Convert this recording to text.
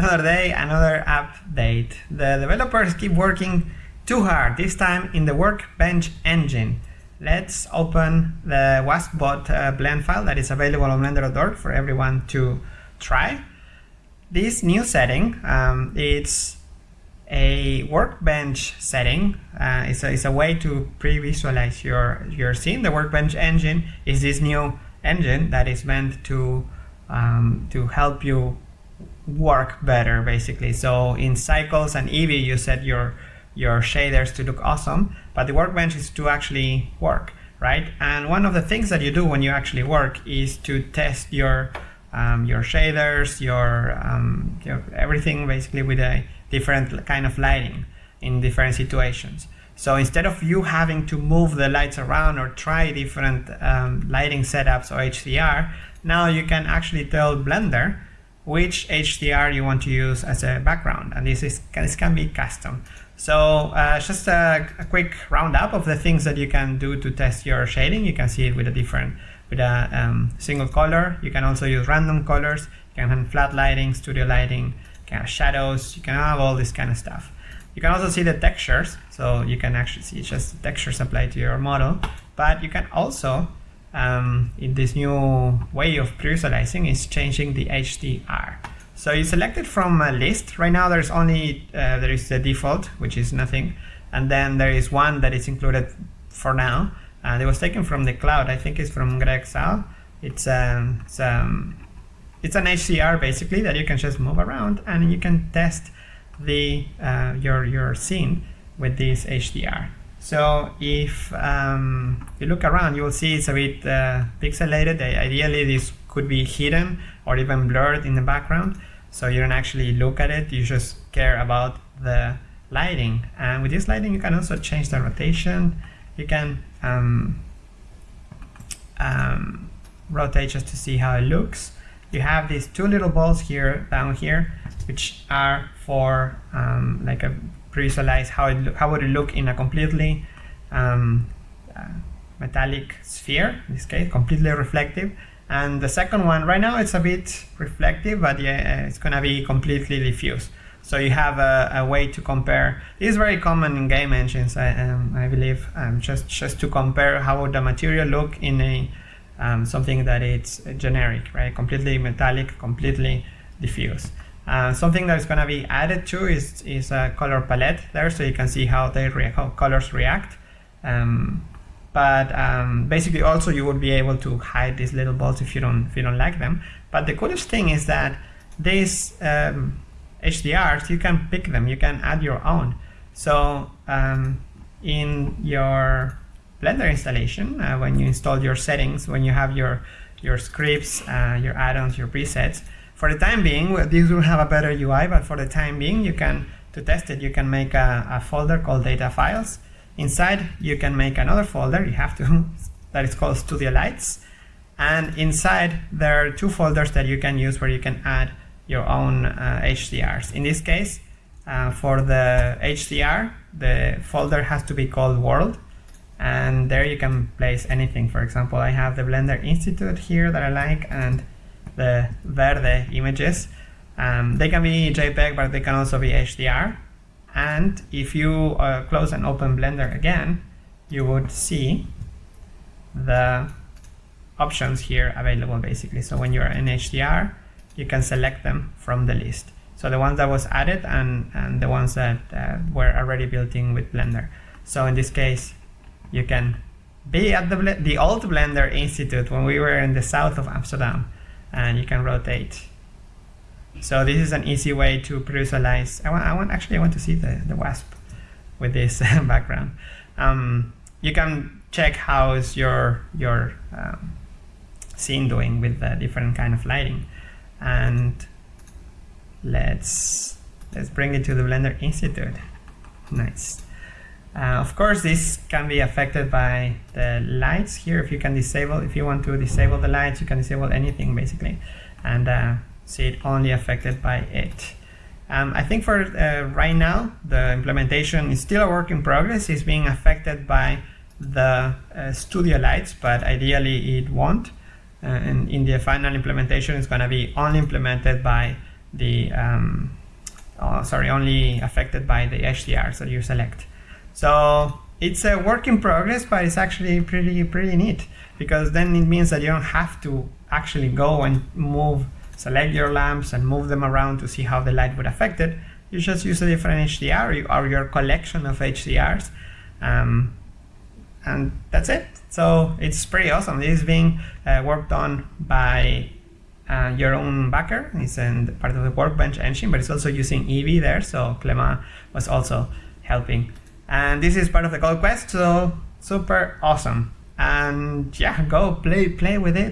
Another day, another update. The developers keep working too hard, this time in the Workbench engine. Let's open the WaspBot uh, blend file that is available on blender.org for everyone to try. This new setting, um, it's a workbench setting. Uh, it's, a, a way to pre-visualize your, your scene. The workbench engine is this new engine that is meant to, um, to help you work better, basically. So in Cycles and Eevee, you set your, your shaders to look awesome, but the workbench is to actually work, right? And one of the things that you do when you actually work is to test your um, your shaders, your, um, your everything basically with a different kind of lighting in different situations. So instead of you having to move the lights around or try different um, lighting setups or HDR, now you can actually tell Blender which HDR you want to use as a background. And this, is, this can be custom. So uh, just a, a, quick roundup of the things that you can do to test your shading. You can see it with a different, with a um, single color. You can also use random colors. You can have flat lighting, studio lighting, kind of shadows, you can have all this kind of stuff. You can also see the textures, so you can actually see just the textures applied to your model, but you can also, um, in this new way of visualizing, is changing the HDR. So you select it from a list. Right now there's only, uh, there is the default, which is nothing, and then there is one that is included for now, and it was taken from the cloud. I think it's from Greg Zaal. It's, um, it's um, it's an HDR basically that you can just move around and you can test the uh, your your scene with this HDR. So if um, you look around, you will see it's a bit uh, pixelated. Ideally, this could be hidden or even blurred in the background. So you don't actually look at it. You just care about the lighting. And with this lighting, you can also change the rotation. You can um, um, rotate just to see how it looks you have these two little balls here down here, which are for um, like a visualize how it how would it look in a completely um, uh, metallic sphere. In this case, completely reflective. And the second one, right now it's a bit reflective, but yeah, it's gonna be completely diffuse. So you have a, a, way to compare. This is very common in game engines, I, um, I believe, um, just just to compare how would the material look in a um, something that it's generic, right? Completely metallic, completely diffuse. Something that is going to be added to is, is a color palette there, so you can see how they how colors react. Um, but um, basically, also you would be able to hide these little balls if you don't if you don't like them. But the coolest thing is that these HDRs, um, you can pick them, you can add your own. So um, in your Blender installation, uh, when you install your settings, when you have your, your scripts, uh, your add-ons, your presets. For the time being, this will have a better UI, but for the time being, you can, to test it, you can make a, a folder called data files. Inside, you can make another folder, you have to, that is called Studio Lights. And inside, there are two folders that you can use where you can add your own uh, HDRs. In this case, uh, for the HDR, the folder has to be called world and there you can place anything. For example, I have the Blender Institute here that I like and the Verde images. Um, they can be JPEG, but they can also be HDR. And if you uh, close and open Blender again, you would see the options here available basically. So when you're in HDR, you can select them from the list. So the ones that was added and, and the ones that uh, were already built in with Blender. So in this case, you can be at the, the old Blender Institute when we were in the south of Amsterdam and you can rotate. So this is an easy way to visualize. I want, I want actually I want to see the, the wasp with this background. Um, you can check how is your your um, scene doing with the different kind of lighting, and let's let's bring it to the Blender Institute. Nice. Uh, of course, this can be affected by the lights here. If you can disable, if you want to disable the lights, you can disable anything basically, and uh, see it only affected by it. Um, I think for uh, right now, the implementation is still a work in progress. It's being affected by the uh, studio lights, but ideally it won't. Uh, and in the final implementation, it's going to be only implemented by the um, oh, sorry, only affected by the HDRs that you select. So it's a work in progress, but it's actually pretty pretty neat because then it means that you don't have to actually go and move, select your lamps and move them around to see how the light would affect it. You just use a different HDR or your collection of HDRs. Um, and that's it. So it's pretty awesome. This is being uh, worked on by uh, Jeroen Bakker. It's in part of the Workbench engine, but it's also using Eevee there. So Clement was also helping. And this is part of the Code Quest, so super awesome. And yeah, go play play with it.